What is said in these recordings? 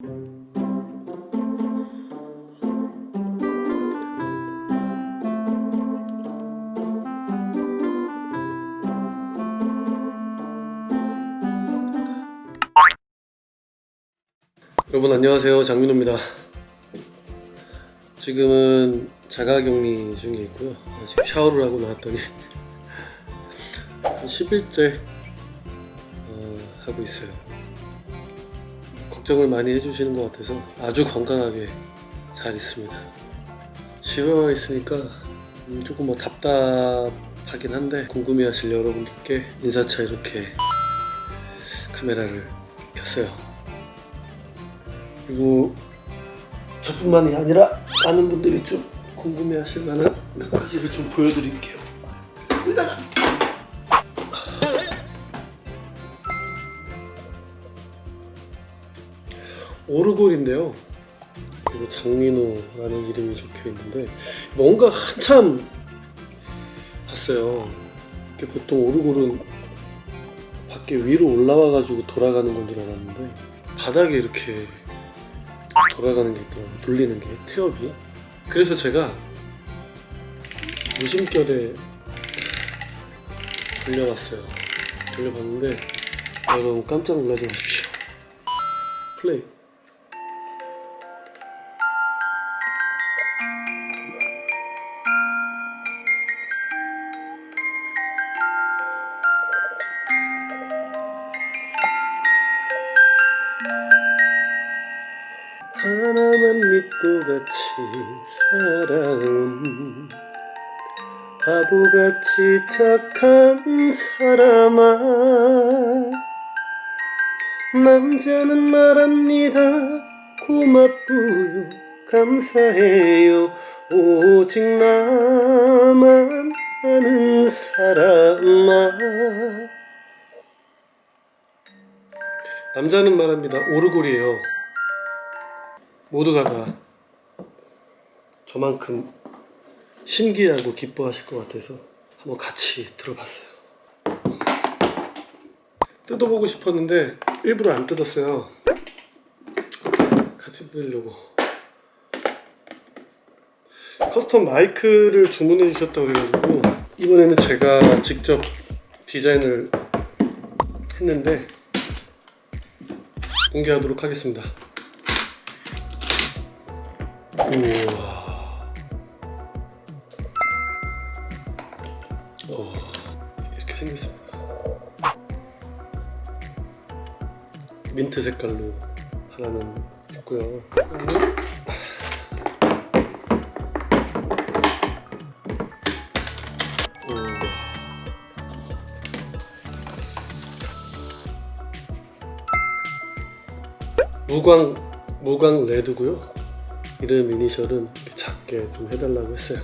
여러분 안녕하세요. 장민호입니다. 지금은 자가격리 중에 있고요. 아, 지금 샤워를 하고 나왔더니 한 10일째 어, 하고 있어요 걱정을 많이 해주시는 것 같아서 아주 건강하게 잘 있습니다. 집에만 있으니까 음, 조금 뭐 답답하긴 한데 궁금해하실 여러분들께 인사차 이렇게 카메라를 켰어요. 그리고 저뿐만이 아니라 많은 분들이 좀 궁금해하실 만한 몇 가지를 좀 보여드릴게요. 일단 오르골인데요. 그리고 장민호라는 이름이 적혀 있는데 뭔가 한참 봤어요. 보통 오르골은 밖에 위로 올라와 가지고 돌아가는 건 줄 알았는데 바닥에 이렇게 돌아가는 게 있더라고요. 돌리는 게 태엽이. 그래서 제가 무심결에 돌려봤어요. 돌려봤는데 여러분 깜짝 놀라지 마십시오. 플레이. 나만 믿고 같이 살아온 바보같이 착한 사람아. 남자는 말합니다. 고맙고요. 감사해요. 오직 나만 아는 사람아. 남자는 말합니다. 오르골이에요 모두가 다 저만큼 신기하고 기뻐하실 것 같아서 한번 같이 들어봤어요. 뜯어보고 싶었는데 일부러 안 뜯었어요. 같이 뜯으려고. custom 마이크를 주문해 주셨다고 그래가지고 이번에는 제가 직접 디자인을 했는데 공개하도록 하겠습니다. 우와. 어, 이렇게 생겼습니다. 민트 색깔로 하나는 있고요. 무광 무광 레드고요. 이름 이니셜은 이렇게 작게 좀 해달라고 했어요.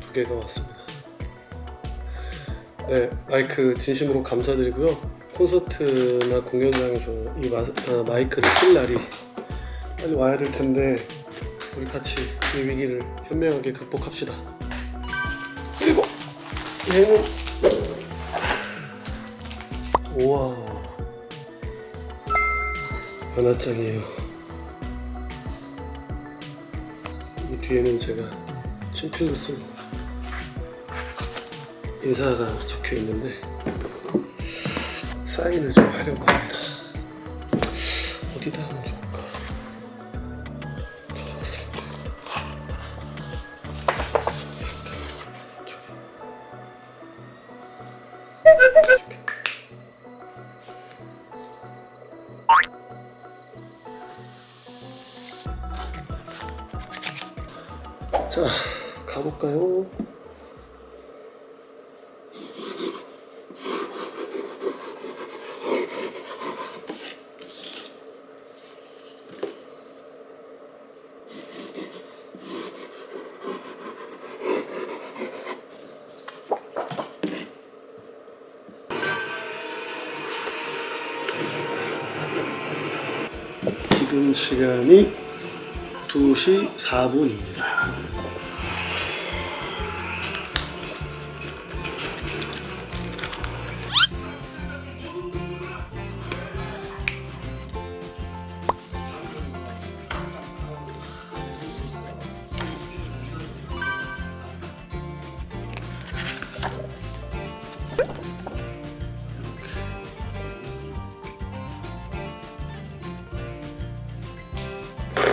두 개가 왔습니다. 네, 마이크 진심으로 감사드리고요. 콘서트나 공연장에서 이 마, 아, 마이크를 쓸 날이 빨리 와야 될 텐데 우리 같이 이 위기를 현명하게 극복합시다. 그리고 얘는 우와 하나짱이에요. 뒤에는 제가 친필로 쓴 인사가 적혀 있는데 사인을 좀 하려고 합니다. 어디다 하면 좋을까? 이쪽에. 이쪽에. 자, 가볼까요? 지금 시간이 2시 4분입니다.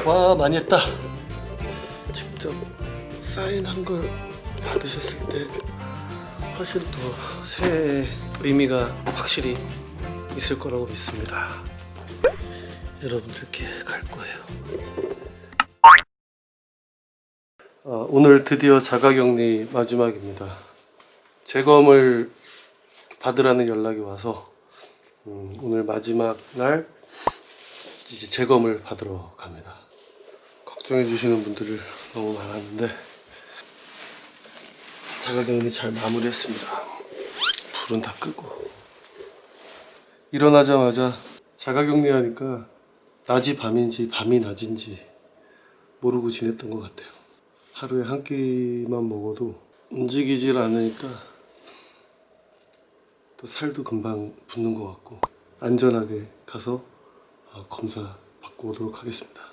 와 많이 했다. 직접 사인한 걸 받으셨을 때 훨씬 더 새해 의미가 확실히 있을 거라고 믿습니다. 여러분들께 갈 거예요. 아, 오늘 드디어 자가격리 마지막입니다. 재검을 받으라는 연락이 와서 음, 오늘 마지막 날 이제 재검을 받으러 갑니다. 걱정해 주시는 분들을 너무 많았는데 자가격리 잘 마무리했습니다. 불은 다 끄고 일어나자마자 자가격리하니까 낮이 밤인지 밤이 낮인지 모르고 지냈던 것 같아요. 하루에 한 끼만 먹어도 움직이질 않으니까 또 살도 금방 붙는 것 같고 안전하게 가서 어, 검사 받고 오도록 하겠습니다.